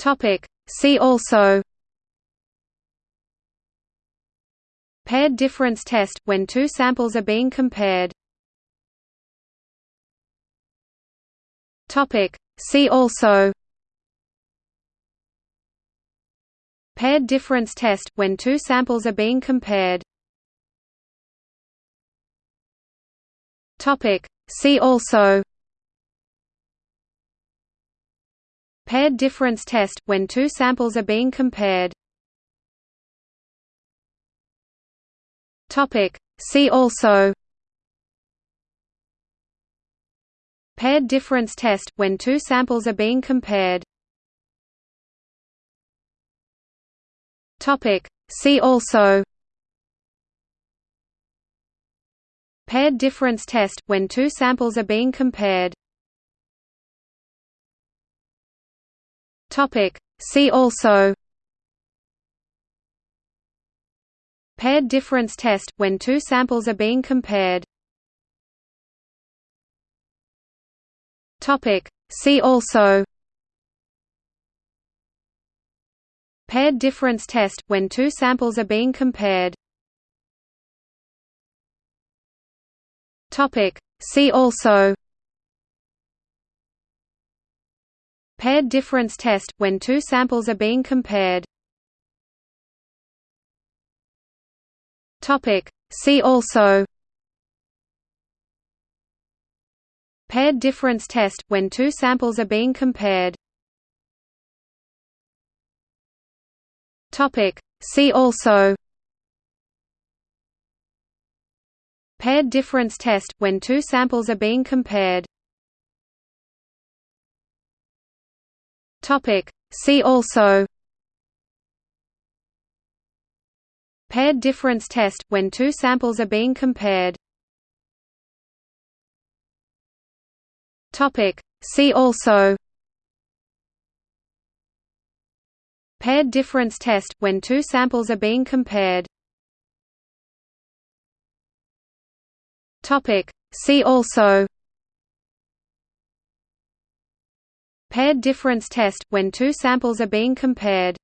Topic. See also Paired difference test, when two samples are being compared Topic. See also Paired difference test, when two samples are being compared Topic. See also Paired difference test, when two samples are being compared. See also. Paired difference test, when two samples are being compared. See also. Paired difference test, when two samples are being compared Topic. See also Paired difference test, when two samples are being compared Topic. See also Paired difference test, when two samples are being compared Topic. See also Paired difference test, when two samples are being compared. See also. Paired difference test, when two samples are being compared. See also. Paired difference test, when two samples are being compared Topic. See also Paired difference test, when two samples are being compared Topic. See also Paired difference test, when two samples are being compared Topic. See also Paired difference test, when two samples are being compared